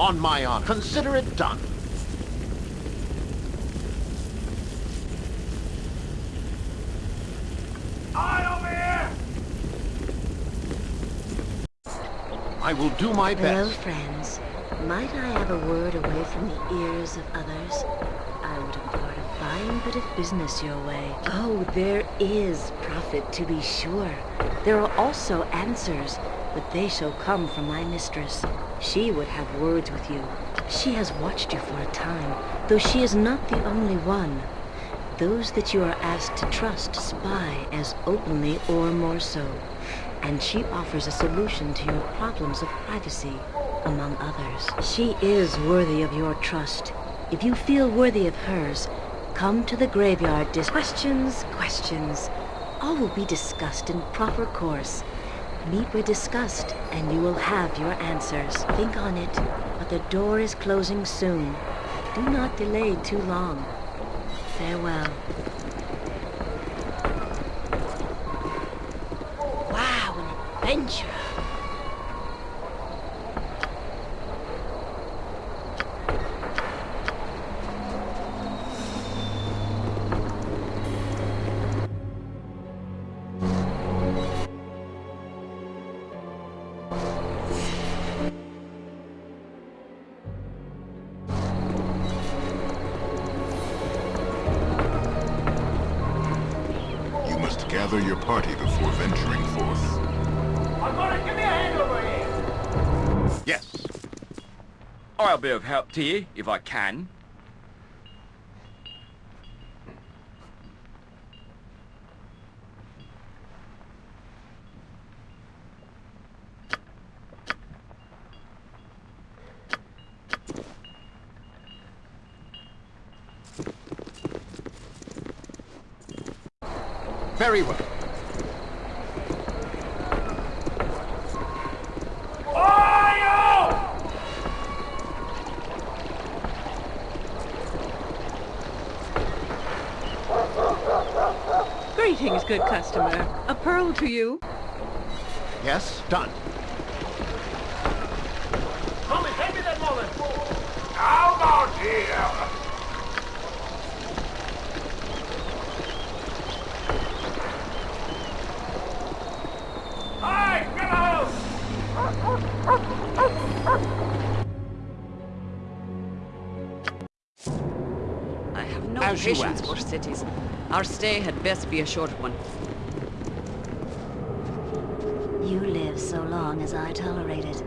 On my honor. Consider it done. Eye over here! I will do my best. Hello, best. friends. Might I have a word away from the ears of others? I would impart a fine bit of business your way. Oh, there is profit, to be sure. There are also answers, but they shall come from my mistress. She would have words with you. She has watched you for a time, though she is not the only one. Those that you are asked to trust spy as openly or more so. And she offers a solution to your problems of privacy, among others. She is worthy of your trust. If you feel worthy of hers, come to the graveyard dis- Questions, questions. All will be discussed in proper course. Meet with disgust, and you will have your answers. Think on it, but the door is closing soon. Do not delay too long. Farewell. Wow, an adventure! Gather your party before venturing forth. I'm gonna give me a hand over here! Yes. I'll be of help to you, if I can. Very well. Greetings, good customer. A pearl to you. Yes, done. No As you patience for cities. Our stay had best be a short one. You live so long as I tolerate it.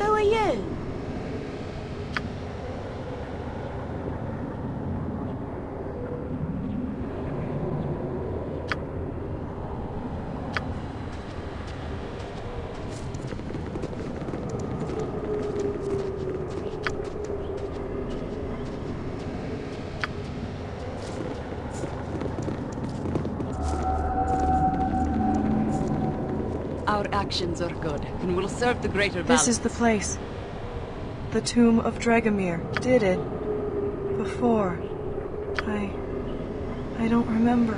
Who are you? Our actions are good, and will serve the greater balance. This is the place. The tomb of Dragomir did it. Before. I. I don't remember.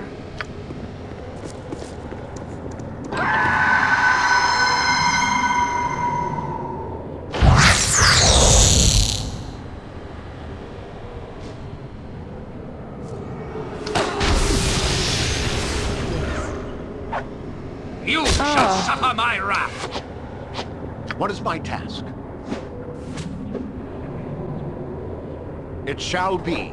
You shall ah. suffer my wrath! What is my task? It shall be.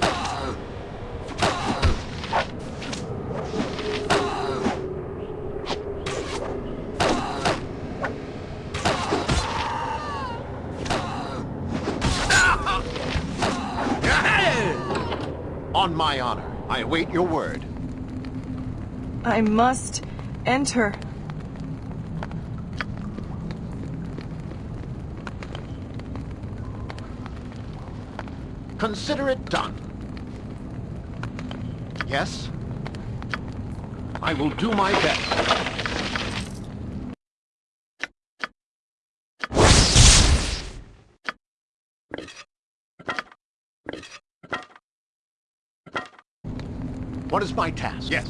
On my honor, I await your word. I must enter. Consider it done. Yes? I will do my best. What is my task? Yes.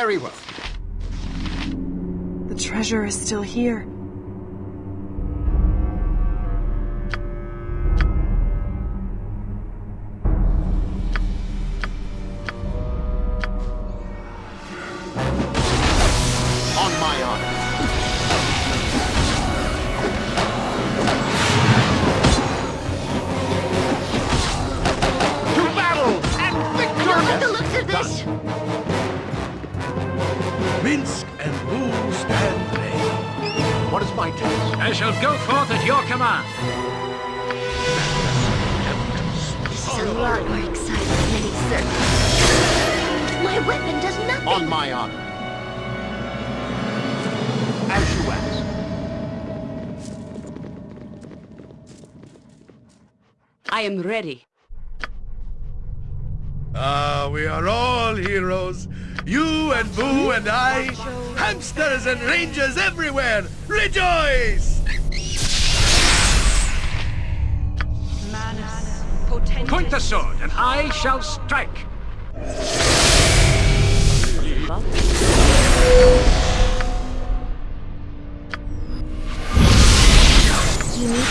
Very well. The treasure is still here. And I. Hamsters and rangers everywhere. Rejoice! Point the sword, and I shall strike. You need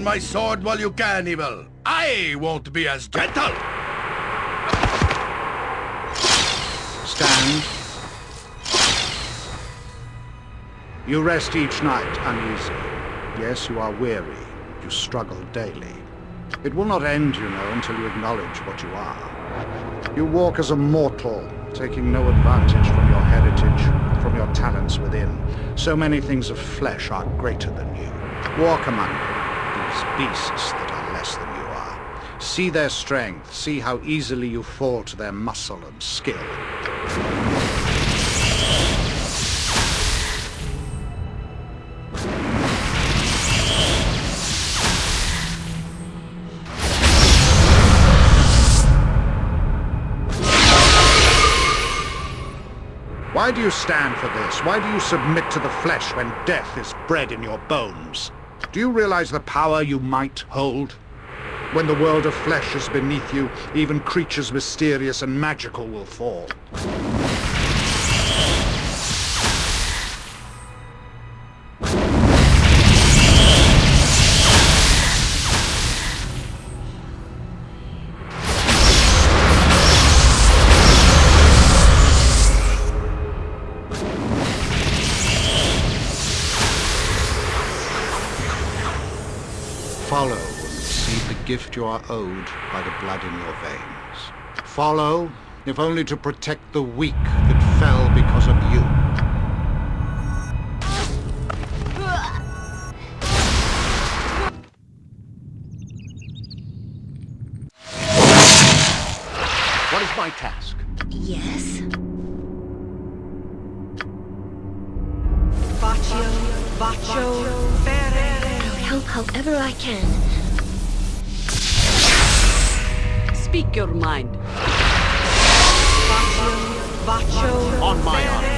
on my sword while you can, Evil. I won't be as gentle. Stand. You rest each night uneasy. Yes, you are weary. You struggle daily. It will not end, you know, until you acknowledge what you are. You walk as a mortal, taking no advantage from your heritage, from your talents within. So many things of flesh are greater than you. Walk among them, beasts that are less than you are. See their strength, see how easily you fall to their muscle and skill. Why do you stand for this? Why do you submit to the flesh when death is bred in your bones? Do you realize the power you might hold? When the world of flesh is beneath you, even creatures mysterious and magical will fall. Gift you are owed by the blood in your veins. Follow, if only to protect the weak that fell because of you. What is my task? Yes? I'll help however I can. Speak your mind. Vacho. Vacho. On my honor.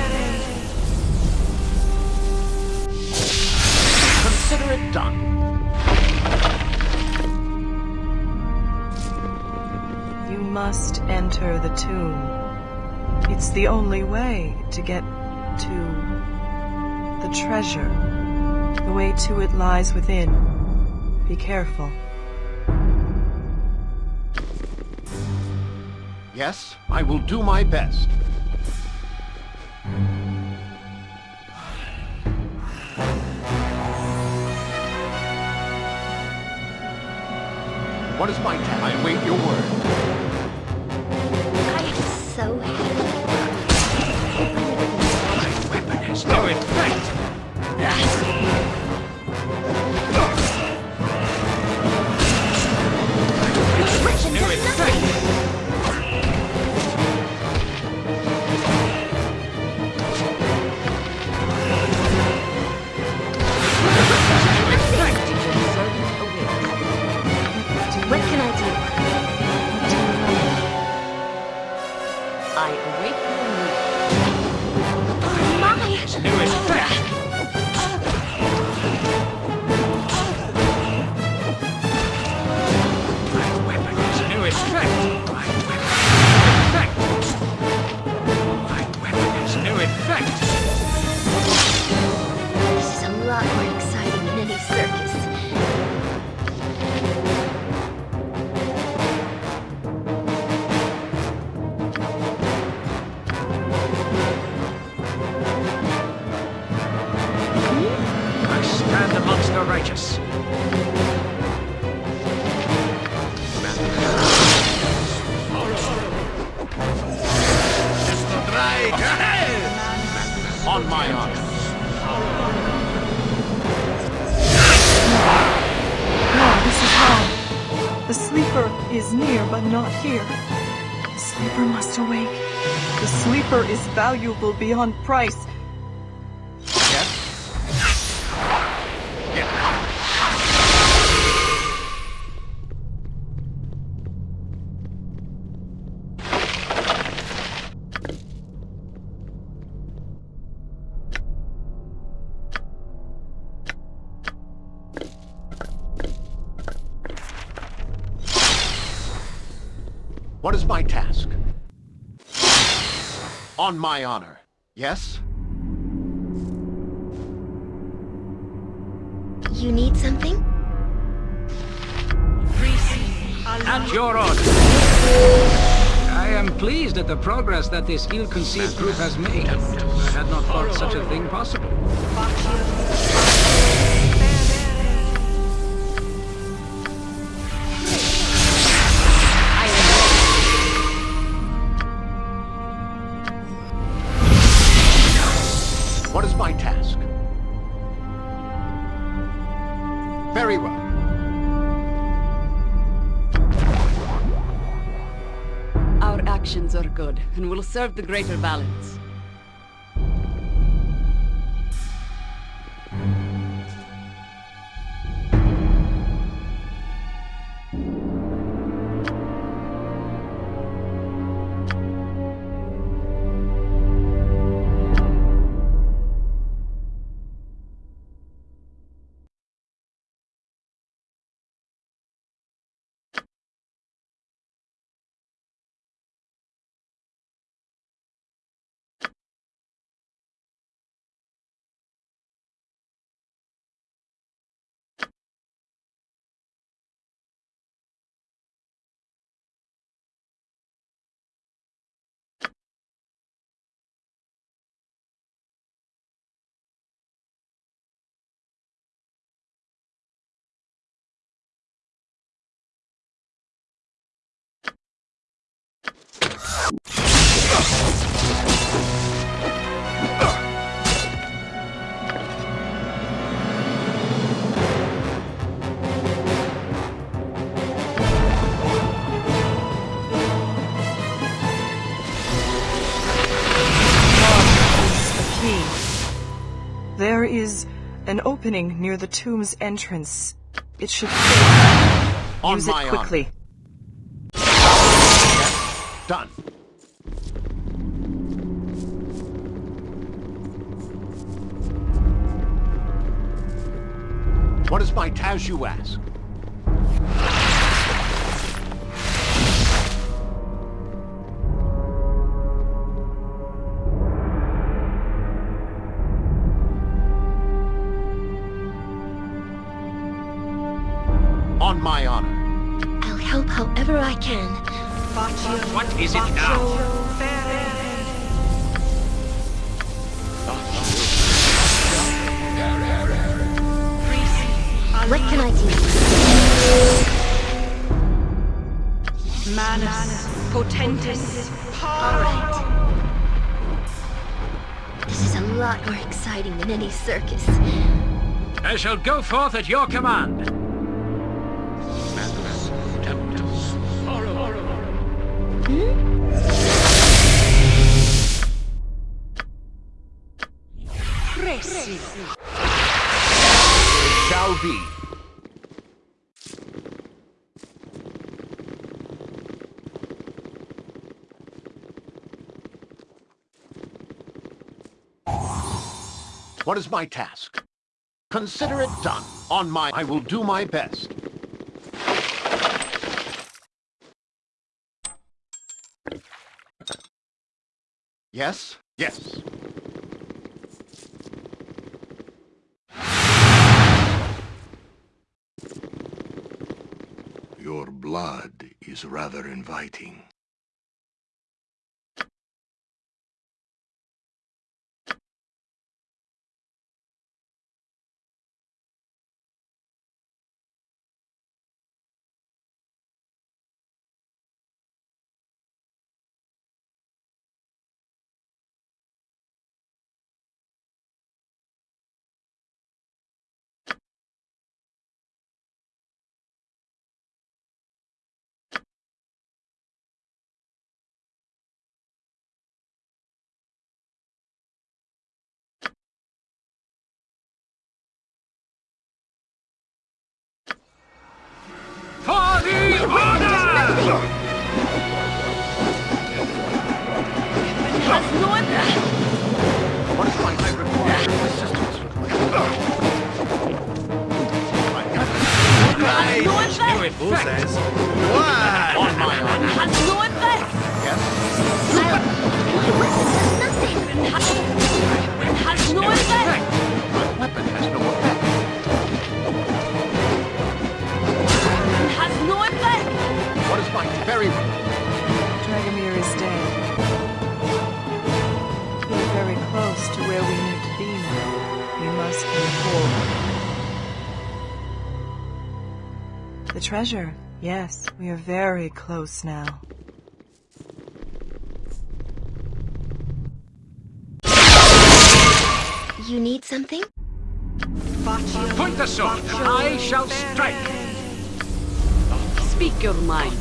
Consider it done. You must enter the tomb. It's the only way to get to the treasure. The way to it lies within. Be careful. Yes, I will do my best. What is my task? I await your word. I am so happy. My Weapon has no effect. Here. The sleeper must awake. The sleeper is valuable beyond price. On my honor. Yes? You need something? At your order. I am pleased at the progress that this ill-conceived group has made. I had not thought such a thing possible. Will serve the greater balance. There is an opening near the tomb's entrance. It should. On Use it honor. quickly. Done. What is my task, you ask? Shall go forth at your command. Shall be. What is my task? Consider it done. On my... I will do my best. Yes? Yes. Your blood is rather inviting. Effect. says? What? On my honor. Forward. The treasure. Yes, we are very close now. You need something? Point the sword, and I shall strike. Speak your mind.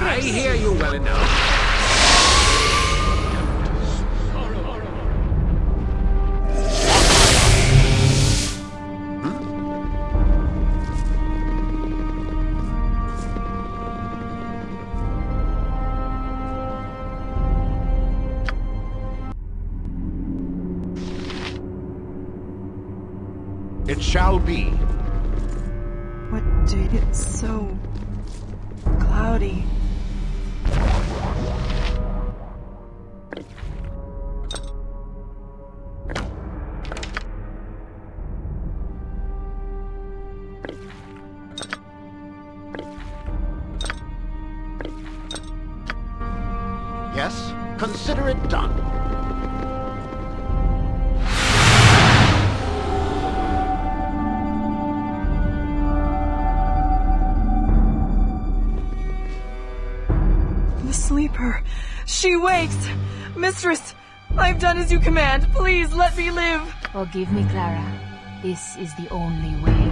I hear you well enough. Shall be. What day? It's so cloudy. Yes? Consider it done. Mistress, I've done as you command. Please let me live. Forgive me, Clara. This is the only way.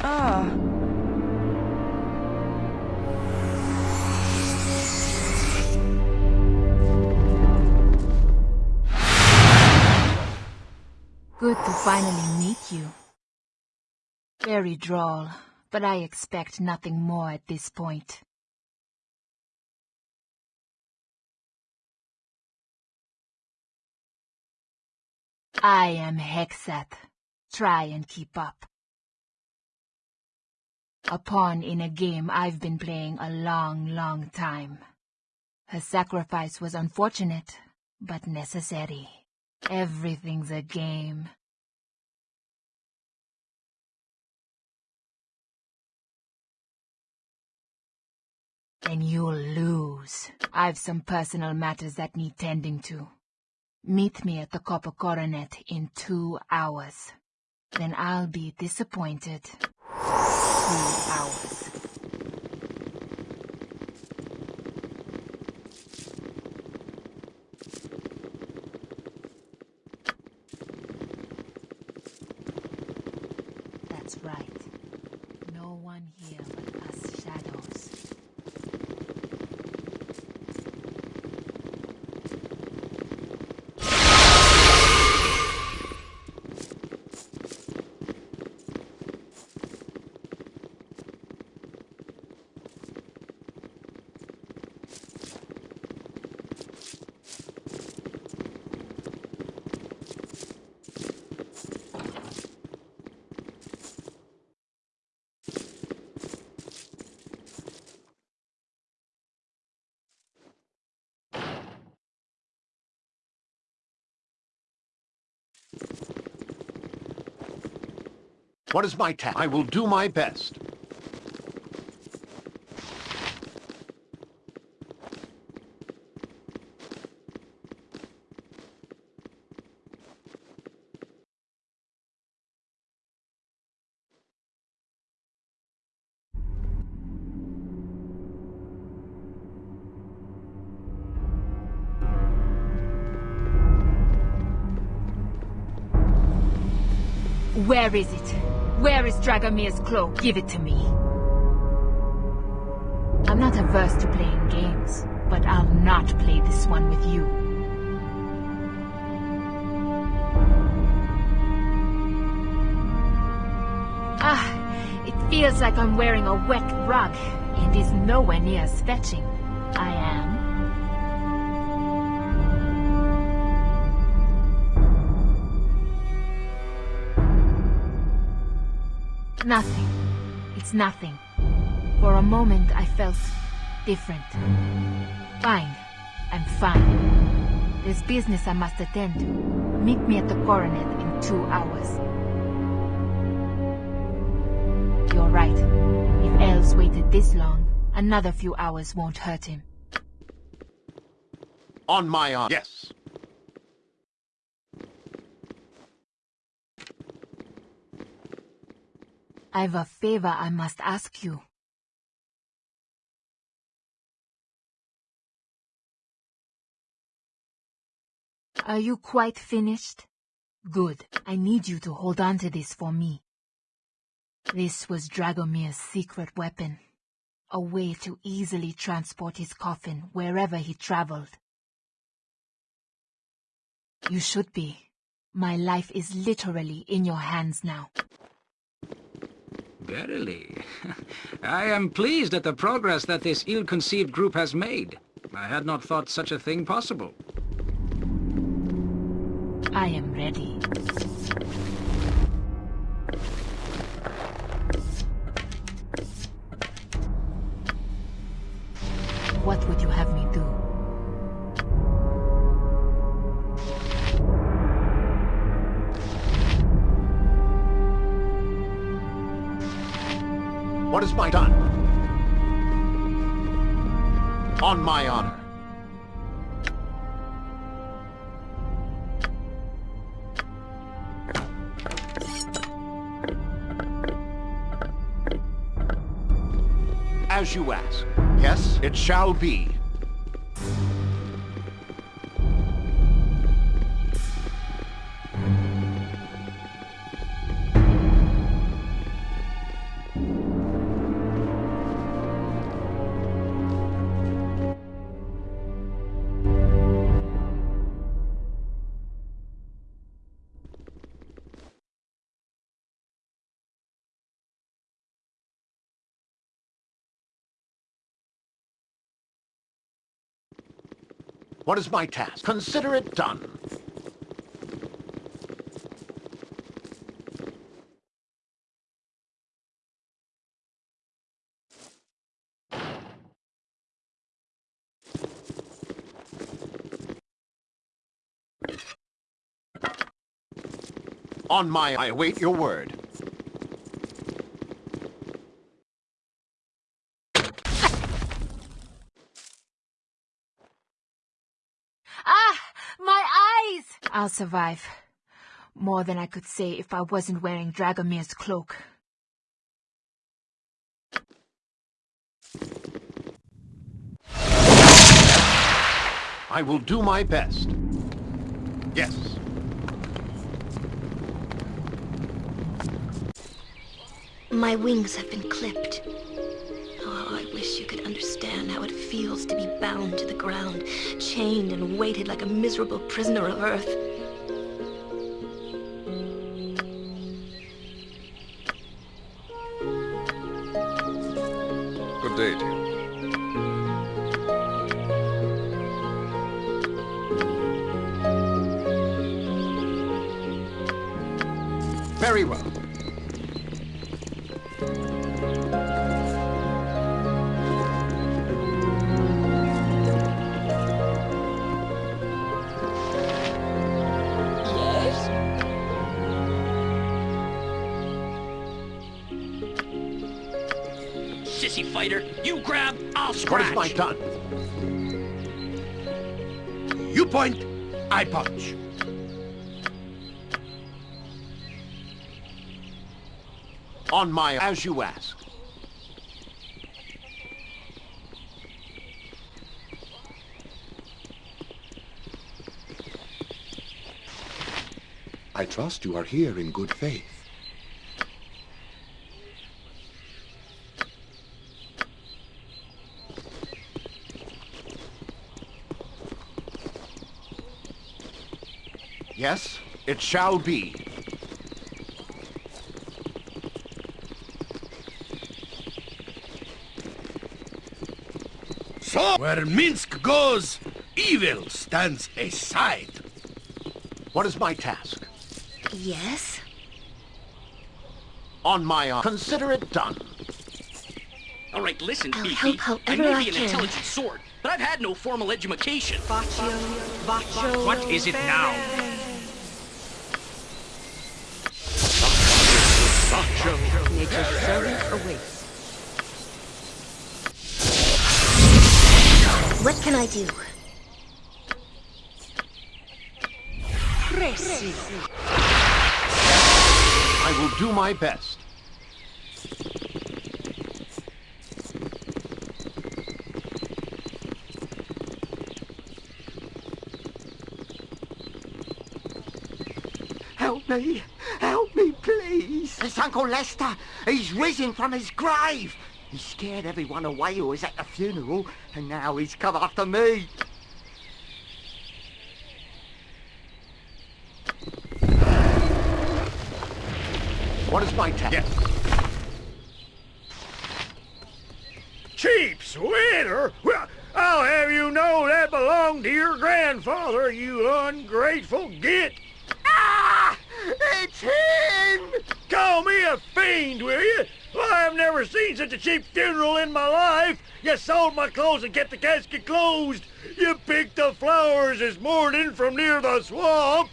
Ah. Good to finally meet you. Very droll, but I expect nothing more at this point. I am Hexxat. Try and keep up. A pawn in a game I've been playing a long, long time. Her sacrifice was unfortunate, but necessary. Everything's a game. Then you'll lose. I've some personal matters that need tending to. Meet me at the Copper Coronet in two hours. Then I'll be disappointed. Two hours. That's right. No one here but us shadows. What is my task? I will do my best. Where is it? Where is Dragomir's cloak? Give it to me. I'm not averse to playing games, but I'll not play this one with you. Ah, it feels like I'm wearing a wet rug, and is nowhere near as fetching. Nothing. It's nothing. For a moment I felt different. Fine. I'm fine. There's business I must attend to. Meet me at the coronet in two hours. You're right. If Els waited this long, another few hours won't hurt him. On my arm, Yes. I've a favor I must ask you. Are you quite finished? Good. I need you to hold on to this for me. This was Dragomir's secret weapon. A way to easily transport his coffin wherever he traveled. You should be. My life is literally in your hands now. Verily. I am pleased at the progress that this ill-conceived group has made. I had not thought such a thing possible. I am ready. You ask. Yes, it shall be. What is my task? Consider it done. On my... I await your word. Ah! My eyes! I'll survive. More than I could say if I wasn't wearing Dragomir's cloak. I will do my best. Yes. My wings have been clipped. Oh, I wish you could understand how it feels to be bound to the ground, chained and weighted like a miserable prisoner of Earth. On my... As you ask. I trust you are here in good faith. Yes, it shall be. So, where Minsc goes, evil stands aside. What is my task? Yes? On my... uh, Consider it done. All right, listen, I'll Fifi. help I however may I be an can. intelligent sword, but I've had no formal education. What is it now? Nature's servant awaits. What can I do? I will do my best. Help me! Help me, please! It's Uncle Lester! He's risen from his grave! He scared everyone away who was at the funeral, and now he's come after me! What is my task? Yes. Cheap sweater? Well, I'll have you know that belonged to your grandfather, you ungrateful git. Ah! It's him! Call me a fiend, will you? Well, I've never seen such a cheap funeral in my life. You sold my clothes and kept the casket closed. You picked the flowers this morning from near the swamp.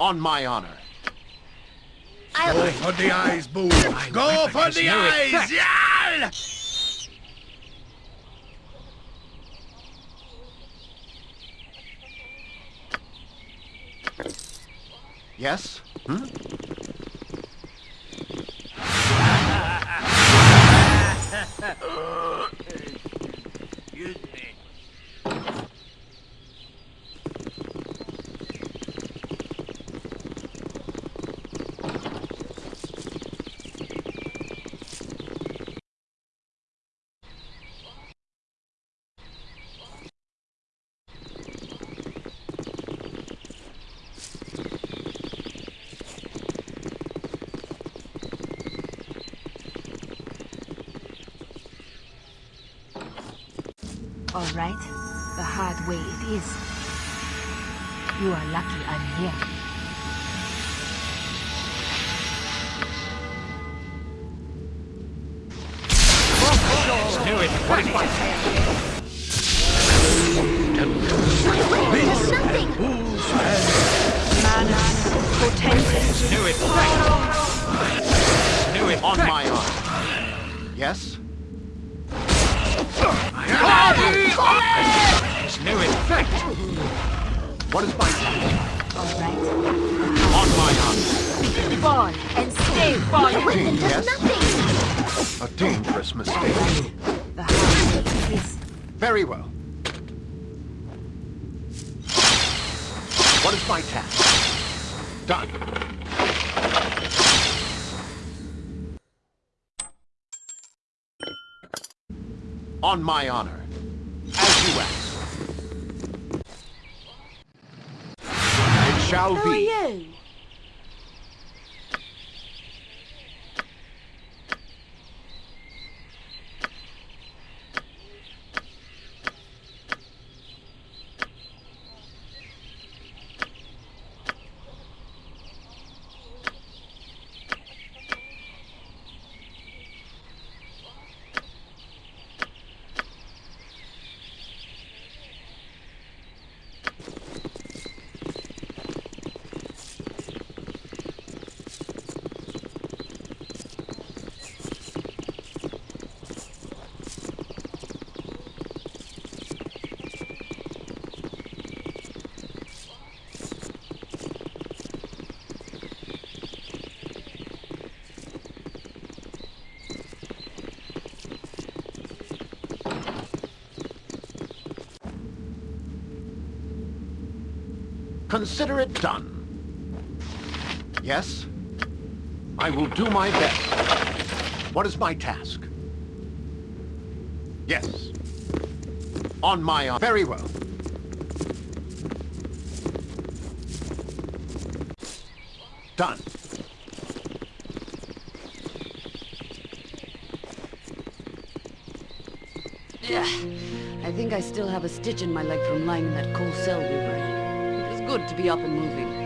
On my honor. Go for the eyes, Boo. Go for the no eyes! effect. Yes? Hmm? Excuse All right. The hard way it is. You are lucky I'm here. Knew it. What my honor. As you ask. It shall Who are be. you? Consider it done. Yes? I will do my best. What is my task? Yes. On my honor. Very well. Done. Yeah. I think I still have a stitch in my leg from lying in that cold cell we were in. Good to be up and moving.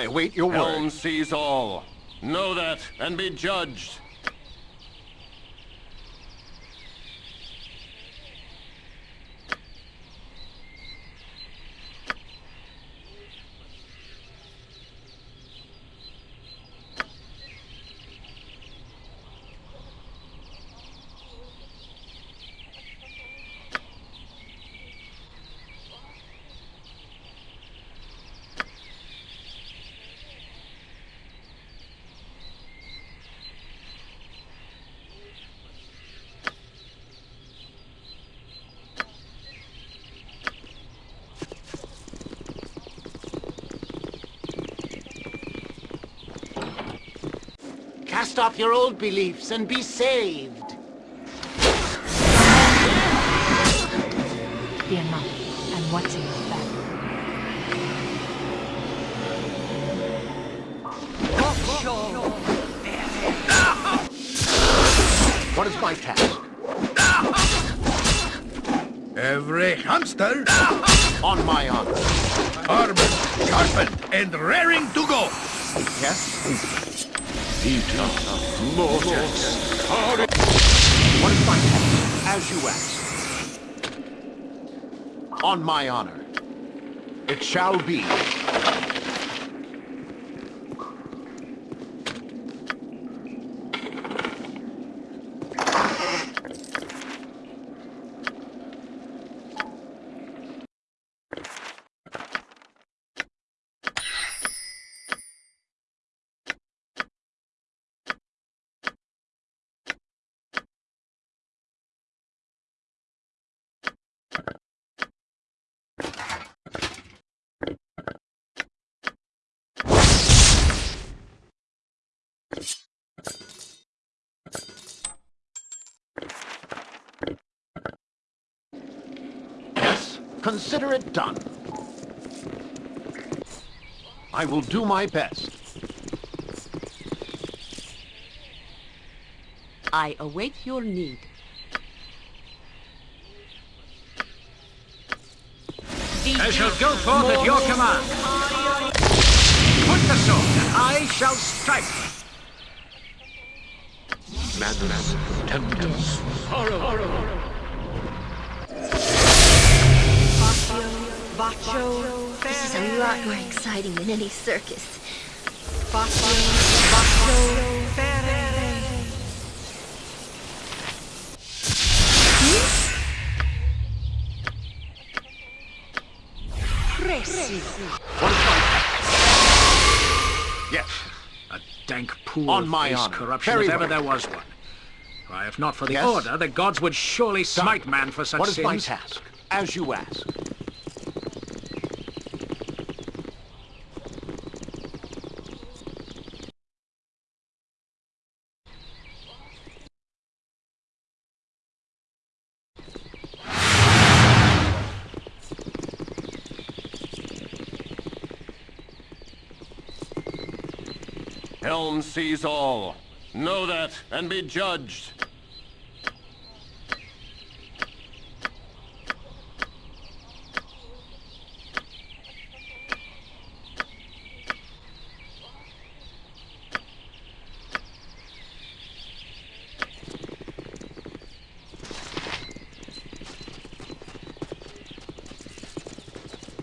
I await your Helm word. sees all. Know that and be judged. Cast off your old beliefs and be saved. Fear not. I'm watching your back. What is my task? Every hamster On my honor. armored, sharpened, and raring to go. Yes? Eat On my honor. It shall be. Consider it done. I will do my best. I await your need. I shall go forth at your command. Put the sword, and I shall strike. Madness, tempest, horror. This is a lot more exciting than any circus. Yes. A dank pool On of my base honor. corruption, Very if ever well. there was one. Why, if not for the Yes? order, the gods would surely smite man for such a- What is sins. my task? As you ask. Sees all. Know that and be judged.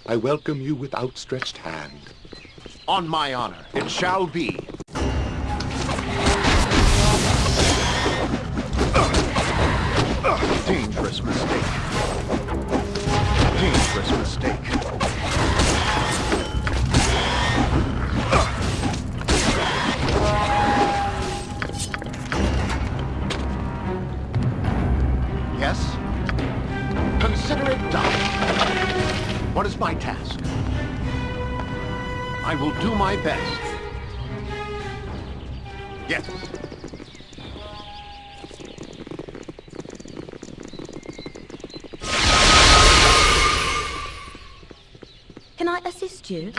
I welcome you with outstretched hand. On my honor. It shall be. I will do my best. Yes. Can I assist you?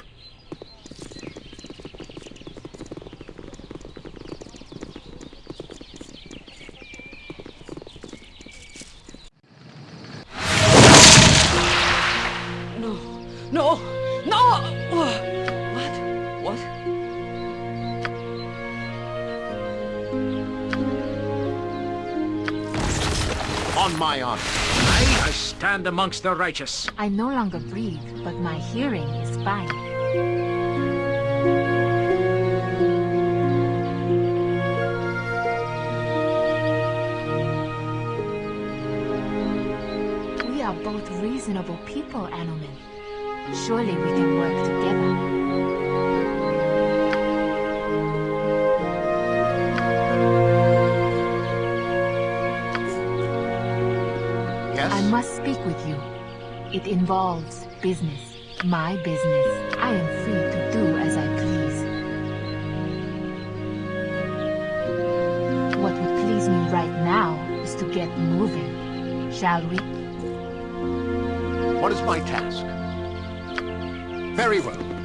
Stand amongst the righteous. I no longer breathe, but my hearing is fine. We are both reasonable people, Anomen. Surely we can work together. Yes? I must speak with you. It involves business. My business. I am free to do as I please. What would please me right now is to get moving. Shall we? What is my task? Very well.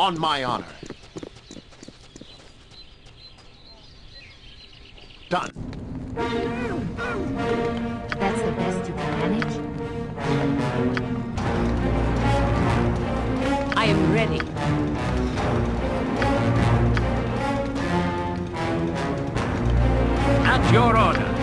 on my honor. Done. That's the best you can manage? I am ready. At your order.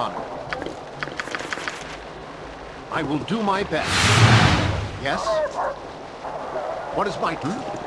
honor. I will do my best. Yes? What is my... Hmm?